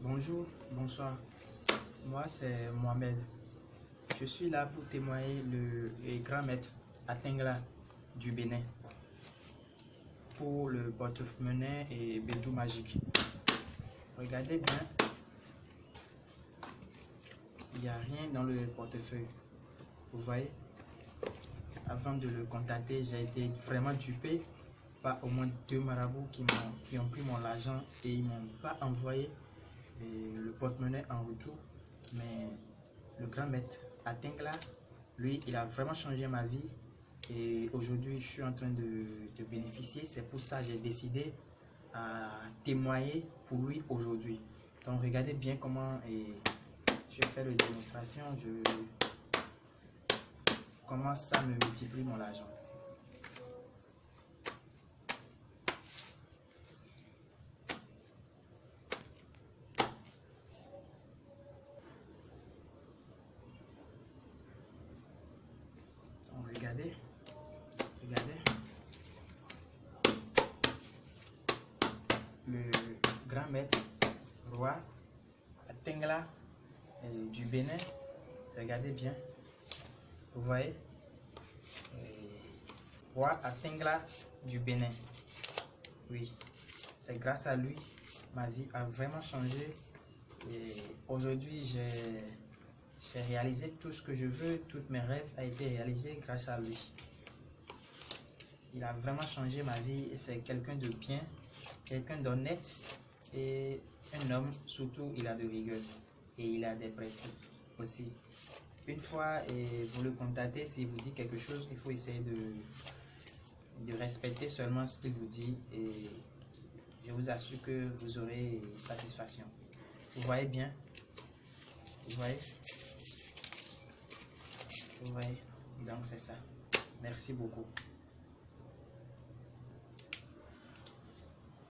Bonjour, bonsoir. Moi, c'est Mohamed. Je suis là pour témoigner le, grand maître Atingla du Bénin pour le porte-monnaie et Bédou Magique. Regardez bien, il n'y a rien dans le portefeuille. Vous voyez? Avant de le contacter, j'ai été vraiment dupé par au moins deux marabouts qui, ont, pris mon argent et ils m'ont pas envoyé le porte-monnaie en retour. Mais le grand maître Atingla, lui, il a vraiment changé ma vie. Et aujourd'hui, je suis en train de, de bénéficier. C'est pour ça que j'ai décidé à témoigner pour lui aujourd'hui. Donc, regardez bien comment et je fais la démonstration. Je, comment ça me multiplie mon argent. Regardez, regardez. Le grand maître, roi, Atengla du Bénin. Regardez bien. Vous voyez? Roi Atengla du Bénin. Oui, c'est grâce à lui, ma vie a vraiment changé. Et aujourd'hui, j'ai j'ai réalisé tout ce que je veux, tous mes rêves ont été réalisés grâce à lui. Il a vraiment changé ma vie et c'est quelqu'un de bien, quelqu'un d'honnête et un homme, surtout, il a de rigueur et il a des principes aussi. Une fois et vous le contactez, s'il vous dit quelque chose, il faut essayer de, de respecter seulement ce qu'il vous dit et je vous assure que vous aurez satisfaction. Vous voyez bien? Vous voyez? Oui, donc c'est ça. Merci beaucoup.